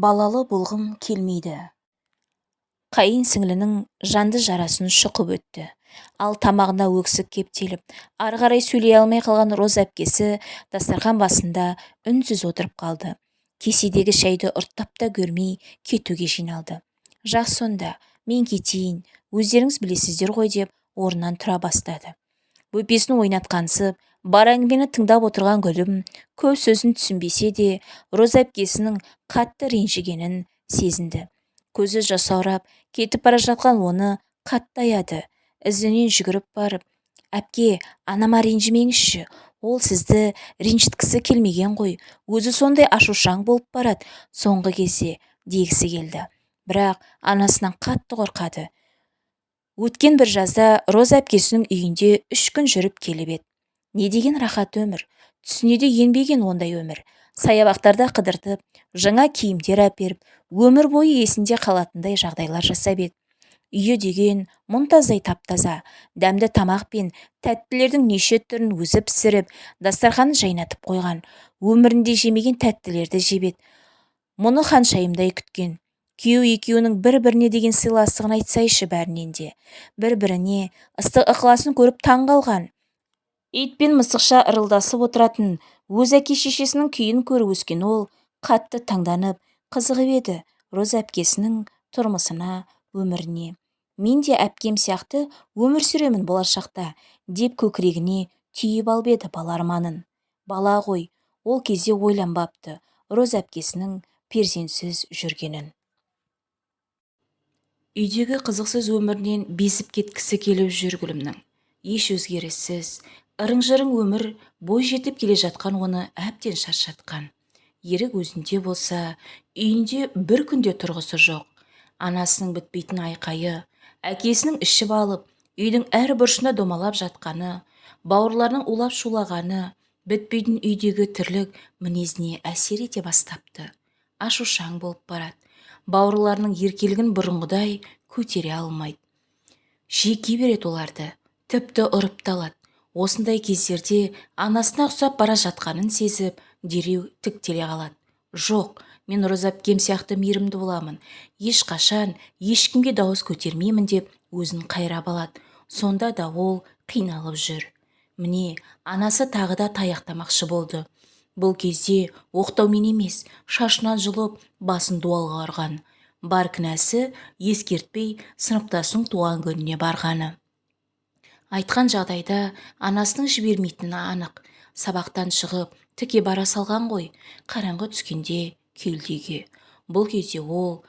балалы болғым келмейді. Қайын сіңлінің жанды жарасын шұқып өтті. Ал тамағына өксік кептеліп ары қарай сөйлей алмай қалған роза әпкесі дастархан басында үнсіз отырып қалды. Кеседегі шәйді ұрттап та көрмей кетуге жиналды. Жақсы сонда мен кетейін өздеріңіз білесіздер ғой деп орнынан тұра бастады. Бөпесін ойнатқансып бар әңгімені тыңдап отырған гүлім көп сөзін түсінбесе де роза әпкесінің қатты ренжігенін сезінді. Көзі жасаурап кетіп бара жатқан оны қатты аяды. Ізінен жүгіріп барып әпке анама ренжімеңізші ол сізді ренжіткісі келмеген ғой өзі сондай ашушаң болып барады соңғы кезде дегісі келді. Бірақ анасынан қатты қорқады. Өткен бір жазда роза әпкесінің үйінде үш күн жүріп келіп еді. Не деген рахат өмір түсіне де енбеген ондай өмір. Саябақтарда қыдыртып жаңа киімдер әперіп өмір бойы есінде қалатындай жағдайлар жасап еді үйі деген мұнтаздай тап-таза дәмді тамақ пен тәттілердің неше түрін өзі пісіріп дастарханын жайнатып қойған өмірінде жемеген тәттілерді жеп еді мұны ханшайымдай күткен. Күйеу екеуінің бір-біріне деген сыйластығын айтсайшы бәрінен де. Бір-біріне ыстық ықыласын көріп таң қалған. Ит пен мысықша ырылдасып отыратын өз әке-шешесінің күйін көріп өскен ол қатты таңданып қызығып еді роза әпкесінің тұрмысына өміріне. Мен де әпкем сияқты өмір сүремін болашақта деп көкірегіне түйіп алып еді бала арманын. Бала ғой ол кезде ойланбапты роза әпкесінің перзентсіз жүргенін. Үйдегі қызықсыз өмірінен безіп кеткісі келіп жүр гүлімнің. Еш өзгеріссіз ырың-жырың өмір бой жетіп келе жатқан оны әбден шаршатқан. Ерік өзінде болса үйінде бір күнде тұрғысы жоқ. Анасының бітпейтін айқайы әкесінің ішіп алып үйдің әр бұрышында домалап жатқаны бауырларының улап шулағаны бітпейтін үйдегі тірлік мінезіне әсер ете бастапты. Ашушаң болып барады. Бауырларының еркелігін бұрынғыдай көтере алмайды. Жеке береді оларды. Тіпті ұрып та алады. Осындай кездерде анасына ұқсап бара жатқанын сезіп дереу тіктеле қалады. Жоқ мен роза әпкем сияқты мейірімді боламын. Ешқашан ешкімге дауыс көтермеймін деп өзін қайрап алады. Сонда да ол қиналып жүр. Міне анасы тағы да таяқтамақшы болды. Бұл кезде оқтаумен емес шашынан жұлып басын дуалға ұрған. Бар кінәсі ескертпей сыныптасының туған күніне барғаны айтқан жағдайда анасының жібермейтіні анық. Сабақтан шығып тіке бара салған ғой қараңғы түскенде келді үйге бұл кезде ол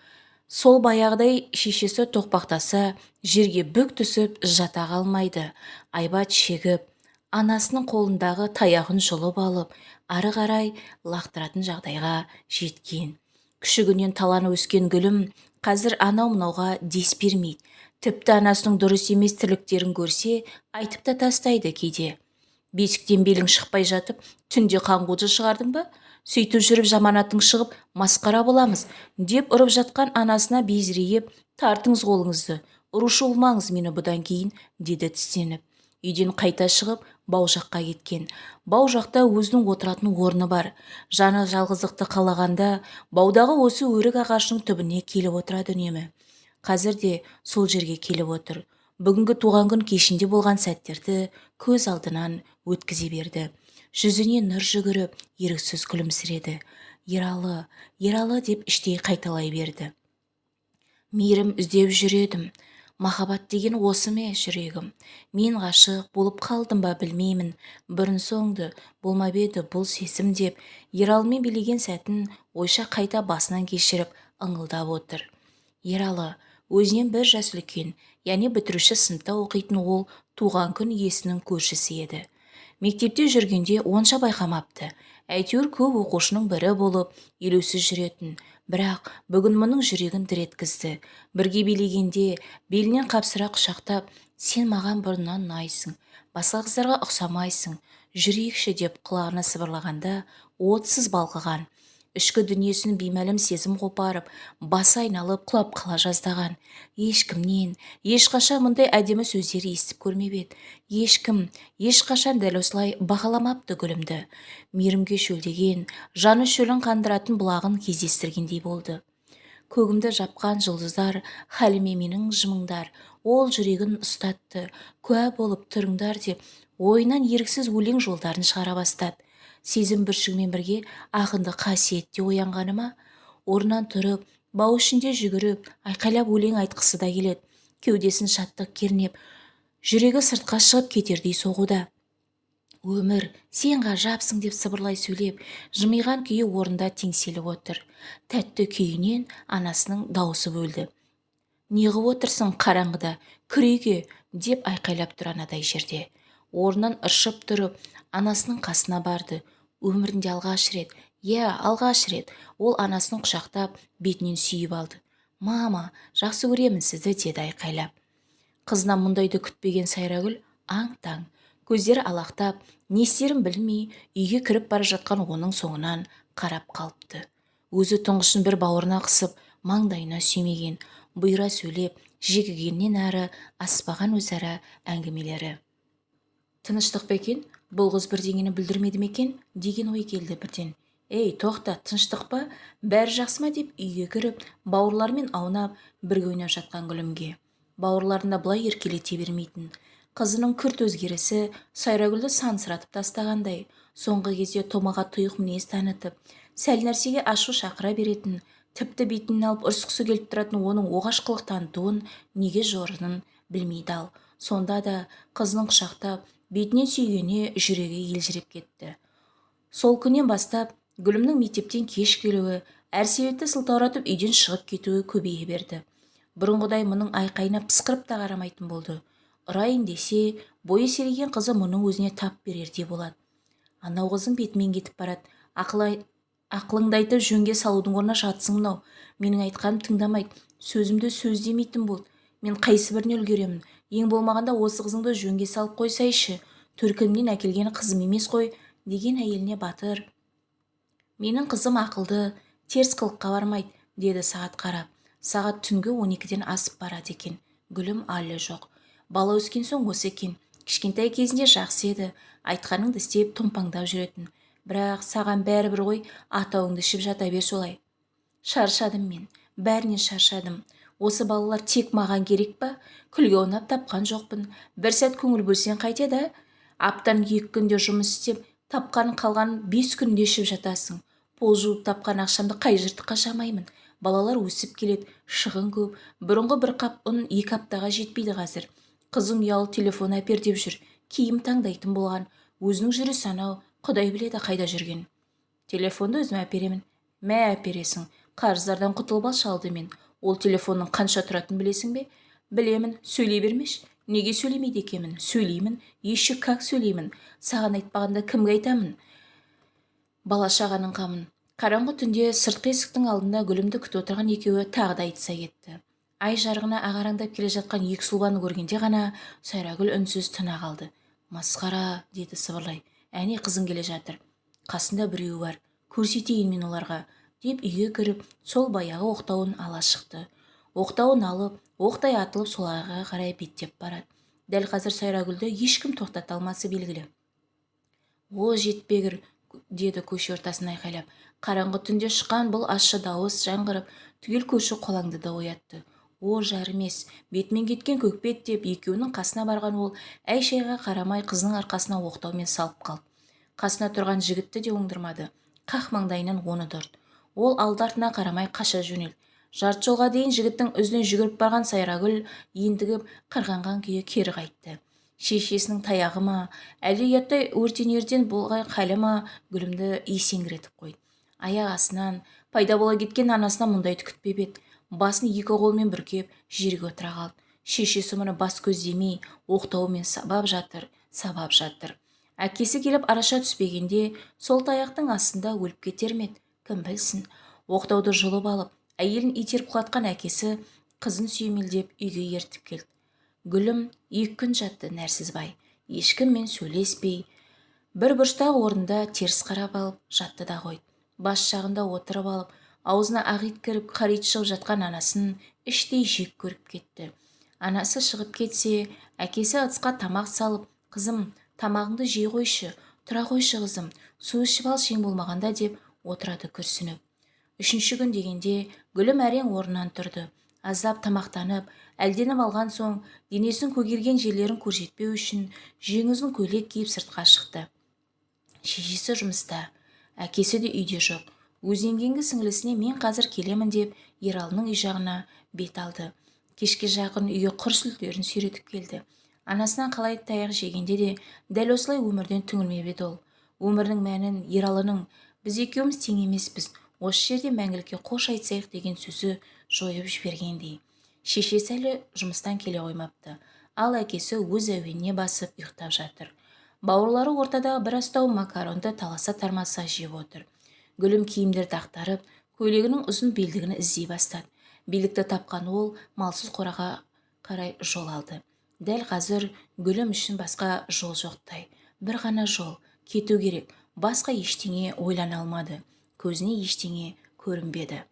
сол баяғыдай шешесі тоқпақтаса жерге бүк түсіп жата қалмайды. Айбат шегіп анасының қолындағы таяғын жұлып алып ары қарай лақтыратын жағдайға жеткен. Күшігінен таланып өскен гүлім қазір анау мынауға дес бермейді. Тіпті анасының дұрыс емес тірліктерін көрсе айтып та тастайды кейде. Бесіктен белің шықпай жатып түнде қаңғуды шығардың ба? Сөйтіп жүріп жаманатың шығып масқара боламыз деп ұрып жатқан анасына безірейіп тартыңыз қолыңызды ұрушы болмаңыз мені бұдан кейін деді тістеніп. Үйден қайта шығып бау жаққа кеткен. Бау жақта өзінің отыратын орны бар. Жаны жалғыздықты қалағанда баудағы осы өрік ағашының түбіне келіп отырады үнемі. Қазір де сол жерге келіп отыр. Бүгінгі туған күн кешінде болған сәттерді көз алдынан өткізе берді. Жүзіне нұр жүгіріп еріксіз күлімсіреді. Ералы ералы деп іштей қайталай берді. Мейірім іздеп жүр едім махаббат деген осы ме жүрегім? Мен ғашық болып қалдым ба білмеймін. Бұрын-соңды болмап еді бұл сезім деп ералымен билеген сәтін ойша қайта басынан кешіріп ыңылдап отыр. Ералы өзінен бір жас үлкен яғни бітіруші сыныпта оқитын ол туған күн иесінің көршісі еді. Мектепте жүргенде онша байқамапты. Әйтеуір көп оқушының бірі болып елеусіз жүретін. Бірақ бүгін мұның жүрегін дір еткізді. Бірге билегенде белінен қапсыра құшақтап сен маған бұрыннан ұнайсың басқа қыздарға ұқсамайсың жүрейікші деп құлағына сыбырлағанда отсыз балқыған. Ішкі дүниесін беймәлім сезім қопарып басы айналып құлап қала жаздаған. Ешкімнен ешқашан мұндай әдемі сөздер естіп көрмеп еді. Ешкім ешқашан дәл осылай бағаламапты гүлімді. Мейірімге шөлдеген жаны шөлін қандыратын бұлағын кездестіргендей болды. Көгімді жапқан жұлдыздар хәліме менің жымыңдар. Ол жүрегін ұстатты. Куә болып тұрыңдар деп ойынан еріксіз өлең жолдарын шығара бастады. Сезім бүршігімен бірге ақынды қасиетте оянғаны ма? Орнынан тұрып бау ішінде жүгіріп айқайлап өлең айтқысы да келеді. Кеудесін шаттық кернеп жүрегі сыртқа шығып кетердей соғуда. Өмір сен ғажапсың деп сыбырлай сөйлеп жымиған күйі орында теңселіп отыр. Тәтті күйінен анасының дауысы бөлді. Неғып отырсың қараңғыда кір деп айқайлап тұр анадай жерде. Орнынан ыршып тұрып анасының қасына барды. Өмірінде алғаш рет иә алғаш рет ол анасын құшақтап бетінен сүйіп алды. Мама жақсы көремін сізді деді айқайлап. Қызынан мұндайды күтпеген сайрагүл аң-таң көздері алақтап не істерін білмей үйге кіріп бара жатқан оның соңынан қарап қалыпты. Өзі тұңғышын бір бауырына қысып маңдайына сүймеген бұйра сөйлеп жегігеннен әрі аспаған өзара әңгімелері. Тыныштық па екен? Бұл қыз бірдеңені білдірмеді ме екен? Деген ой келді бірден. Ей тоқта тыныштық па? Бәрі жақсы ма деп үйге кіріп бауырларымен аунап бірге ойнап жатқан гүлімге. Бауырларында бұлай еркелете бермейтін. Қызының күрт өзгерісі сайрагүлді сансыратып тастағандай. Соңғы кезде томаға тұйық мінез танытып сәл нәрсеге ашу шақыра беретін тіпті бетінен алып ұрысқысы келіп тұратын оның оғаш қылық танытуын неге жорынын білмейді ал. Сонда да қызының құшақтап бетінен сүйгеніне жүрегі елжіреп кетті. Сол күннен бастап гүлімнің мектептен кеш келуі әр себепті сылтауратып үйден шығып кетуі көбейе берді. Бұрынғыдай мұның айқайына пысқырып та қарамайтын болды. Ұрайын десе бойы серейген қызы мұның өзіне тап берердей болады анау қызың бетімен кетіп барады. Ақылай ақылыңды айтып жөнге салудың орнына жатсың мынау. Менің айтқанымды тыңдамайды сөзімді сөз демейтін болды мен қайсыбіріне үлгеремін? Ең болмағанда осы қызыңды жөнге салып қойсайшы. Төркінімнен әкелген қызым емес қой деген әйеліне батыр. Менің қызым ақылды теріс қылыққа бармайды деді сағат қарап. Сағат түнгі он екіден асып барады екен. Гүлім әлі жоқ. Бала өскен соң осы екен. Кішкентай кезінде жақсы еді. Айтқаныңды істеп томпаңдап жүретін. Бірақ саған бәрібір ғой атауыңды ішіп жата бер солай. Шаршадым мен. Бәрінен шаршадым. Осы балалар тек маған керек па? Күлге ойнап тапқан жоқпын. Бір сәт көңіл бөлсең қайтеді аптан екі күнде жұмыс істеп тапқан қалған бес күнде ішіп жатасың. Пол жуып тапқан ақшамды қай жыртыққа жамаймын балалар өсіп келеді шығын көп. Бұрынғы бір қап ұн екі аптаға жетпейді қазір. Қызым ұялы телефон әпер деп жүр. Киім таңдайтын болған. Өзінің жүрісі анау құдай біледі қайда жүрген. Телефонды өзім әперемін. Мә әпересің. Қарыздардан құтылып алшы алдымен. Ол телефонның қанша тұратынын білесің бе? Білемін сөйлей бермеші неге сөйлемейді екенмін? Сөйлеймін. Еще как сөйлеймін? Саған айтпағанда кімге айтамын? Бала шағаның қамын. Қараңғы түнде сыртқы есіктің алдында гүлімді күтіп отырған екеуі тағы да айтыса кетті. Ай жарығына ағараңдап келе жатқан екі сұлбаны көргенде ғана сайрагүл үнсіз тына қалды. Масқара деді сыбырлай. Әне қызың келе жатыр. Қасында біреуі бар. Көрсетейін мен оларға. Деп үйге кіріп сол баяғы оқтауын ала шықты. Оқтауын алып оқтай атылып соларға қарай беттеп барады. Дәл қазір сайрагүлді ешкім тоқтата алмасы белгілі. О жетпегір деді көше ортасын айқайлап. Қараңғы түнде шыққан бұл ащы дауыс жаңғырып түгел көші қолаңды да оятты. О жарымес бетімен кеткен көкбет деп екеуінің қасына барған ол әй-шайға қарамай қызының арқасына оқтаумен салып қалды. Қасына тұрған жігітті де оңдырмады. Қақ маңдайынан оны дұрды ол алды-артына қарамай қаша жөнелді жарты жолға дейін жігіттің ізінен жүгіріп барған сайрагүл ентігіп қырғанған күйі кері қайтты. Шешесінің таяғы ма? Әлде ұяттай өртенерден болған халі ма? Гүлімді есеңгіретіп қойды аяқ астынан пайда бола кеткен анасынан мұндайды күтпеп еді басын екі қолымен бүркеп жерге отыра қалды. Шешесі мұны бас көздемей оқтаумен сабап жатыр сабап жатыр. Әкесі келіп араша түспегенде сол таяқтың астында өліп кетер ме еді? Кім білсін. Оқтауды жұлып алып әйелін итеріп құлатқан әкесі қызын сүйемелдеп үйге ертіп келді. Гүлім екі күн жатты нәрсізбай. Ешкіммен сөйлеспей. Бір бұрыштағы орында теріс қарап алып жатты да қойды бас жағында отырып алып аузына ақ ит кіріп қара ит шығып жатқан анасын іштей жек көріп кетті. Анасы шығып кетсе әкесі ыдысқа тамақ салып қызым тамағыңды жей қойшы тұра қойшы қызым су ішіп алшы ең болмағанда деп отырады күрсініп. Үшінші күн дегенде гүлім әрең орнынан тұрды. Аздап тамақтанып әлденіп алған соң денесін көгерген жерлерін көрсетпеу үшін жең көйлек киіп сыртқа шықты. Шешесі жұмыста. Әкесі де үйде жоқ. Өзінен кейінгі сіңілісіне мен қазір келемін деп ералының үй жағына бет алды. Кешке жақын үйге құр сүлдерін сүйретіп келді. Анасынан қалай таяқ жегенде де дәл осылай өмірден түңілмеп еді ол. Өмірдің мәнін ералының біз екеуміз тең емеспіз. Осы жерде мәңгілікке қош айтсайық деген сөзі жойып жібергендей. Шешесі әлі жұмыстан келе қоймапты. Ал әкесі өз әуеніне басып ұйықтап жатыр. Бауырлары ортадағы бір астау макаронды таласа тармаса жеп отыр. Гүлім киімдерді ақтарып көйлегінің ұзын белдігін іздей бастады. Белдікті тапқан ол малсыз қораға қарай жол алды. Дәл қазір гүлім үшін басқа жол жоқтай. Бір ғана жол. Кету керек. Басқа ештеңе ойлана алмады. Көзіне ештеңе көрінбеді.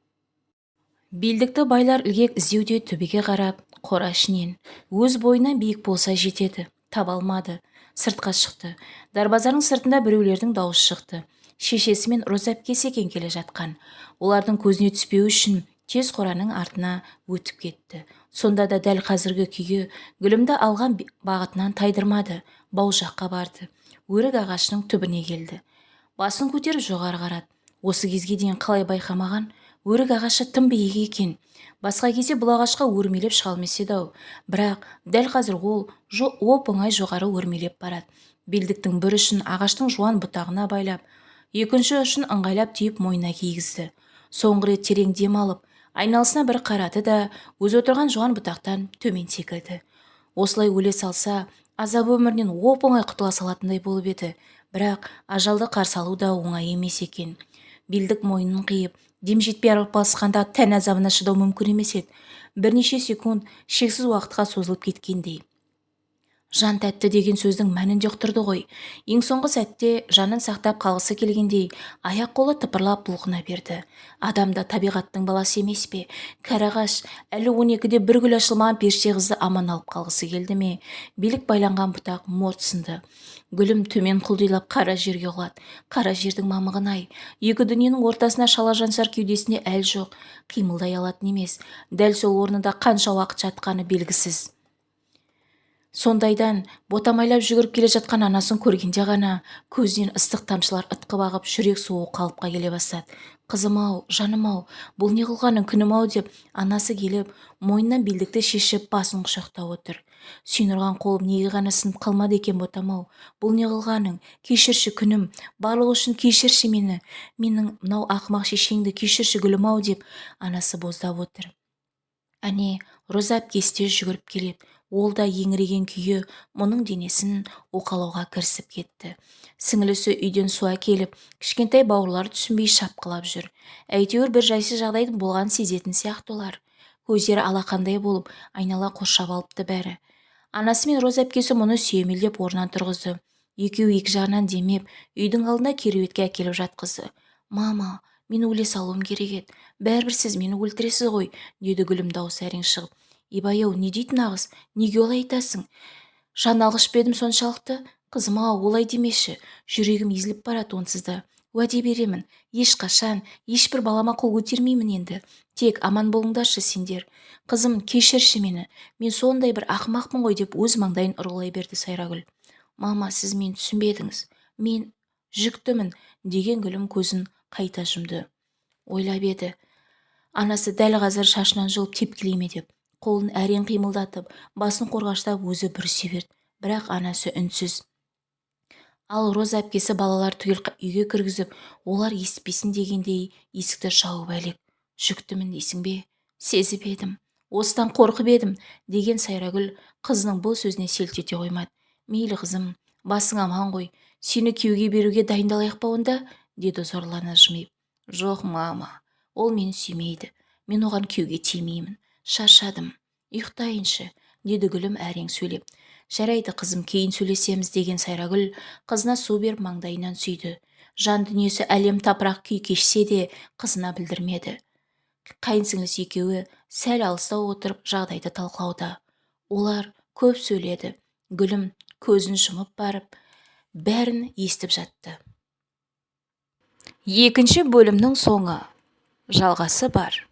Белдікті байлар ілгек іздеуде төбеге қарап қора ішінен. Өз бойынан биік болса жетеді таба алмады. Сыртқа шықты. Дарбазаның сыртында біреулердің дауысы шықты. Шешесі мен роза әпкесі екен келе жатқан. Олардың көзіне түспеу үшін тез қораның артына өтіп кетті. Сонда да дәл қазіргі күйі гүлімді алған бағытынан тайдырмады. Бау жаққа барды. Өрік ағашының түбіне келді. Басын көтеріп жоғары қарады. Осы кезге дейін қалай байқамаған? Өрік ағашы тым биік екен. Басқа кезде бұл ағашқа өрмелеп шыға алмас еді-ау бірақ дәл қазір ол оп оңай жоғары өрмелеп барады. Белдіктің бір ұшын ағаштың жуан бұтағына байлап екінші ұшын ыңғайлап түйіп мойнына кигізді. Соңғы рет терең дем алып айналасына бір қарады да өзі отырған жуан бұтақтан төмен секірді. Осылай өле салса азап өмірінен оп оңай құтыла салатындай болып еді. Бірақ ажалды қарсы алу да оңай емес екен. Белдік мойнын қиып дем жетпей арпалысқанда тән азабына шыдау мүмкін емес еді. Бірнеше секунд шексіз уақытқа созылып кеткендей. Жан тәтті деген сөздің мәнін де ұқтырды ғой. Ең соңғы сәтте жанын сақтап қалғысы келгендей аяқ-қолы тыпырлап бұлқына берді. Адам да табиғаттың баласы емес пе? Кәрі ағаш әлі он екіде бір гүл ашылмаған періште қызды аман алып қалғысы келді ме? Билік байланған бұтақ морт сынды. Гүлім төмен құлдилап қара жерге құлады. Қара жердің мамығын-ай екі дүниенің ортасына шала жансар кеудесінде әл жоқ. Қимылдай алатын емес. Дәл сол орнында қанша уақыт жатқаны белгісіз сондайдан ботамайлап жүгіріп келе жатқан анасын көргенде ғана көзінен ыстық тамшылар ытқып ағып жүрек суы қалыпқа келе бастады. Қызым-ау жаным-ау бұл не қылғаның күнім-ау деп анасы келіп мойнынан белдікті шешіп басын құшақтап отыр. Сүйнұрған қолым неге ғана сынып қалмады екен ботам-ау бұл не қылғаның? Кешірші күнім барлығы үшін кешірші мені. Менің мынау ақымақ шешеңді кешірші гүлім-ау деп анасы боздап отыр. Әне роза әпкесі де жүгіріп келеді. Ол да еңіреген күйі мұның денесін уқалауға кірісіп кетті. Сіңілісі үйден су әкеліп кішкентай бауырлары түсінбей шапқылап жүр. Әйтеуір бір жайсыз жағдайдың болғанын сезетін сияқты олар. Көздері алақандай болып айнала қоршап алыпты бәрі. Анасы мен роза әпкесі мұны сүйемелдеп орнынан тұрғызды. Екеуі екі жағынан демеп үйдің алдына кереуетке әкеліп жатқызды. Мама мен өле салуым керек еді. Бәрібір сіз мені өлтіресіз ғой деді гүлім дауысы әрең шығып. Ибай-ау не дейтін нағыз неге олай айтасың? Жан алғыш едім соншалықты? Қызым-ау олай демеші жүрегім езіліп барады онсыз да. Уәде беремін. Ешқашан ешбір балама қол көтермеймін енді. Тек аман болыңдаршы сендер. Қызым кешірші мені. Мен сондай бір ақымақпын ғой деп өз маңдайын ұрғылай берді сайрагүл. Мама сіз мені түсінбедіңіз. Мен жүктімін деген гүлім көзін қайта жұмды. Ойлап еді. Анасы дәл қазір шашынан жұлып тепкілей ме деп. Қолын әрең қимылдатып басын қорғаштап өзі бүрісе берді бірақ анасы үнсіз. Ал роза әпкесі балалар түгел үйге кіргізіп олар естіпесін дегендей есікті жауып әлек. Жүктімін дейсің бе? Сезіп едім. Осыдан қорқып едім деген сайрагүл қызының бұл сөзіне селт ете қоймады. Мейлі қызым басың аман ғой. Сені күйеуге беруге дайындалайық па онда? деді зорлана жымиып. Жоқ мама. Ол мені сүймейді. Мен оған күйеуге тимеймін. Шаршадым. Ұйықтайыншы деді гүлім әрең сөйлеп. Жарайды қызым кейін сөйлесеміз деген сайрагүл қызына су беріп маңдайынан сүйді. Жан дүниесі әлем тапырақ күй кешсе де қызына білдірмеді. Қайынсіңлісі екеуі сәл алыстау отырып жағдайды талқылауда. Олар көп сөйледі. Гүлім көзін жұмып барып бәрін естіп жатты. Екінші бөлімнің соңы. Жалғасы бар.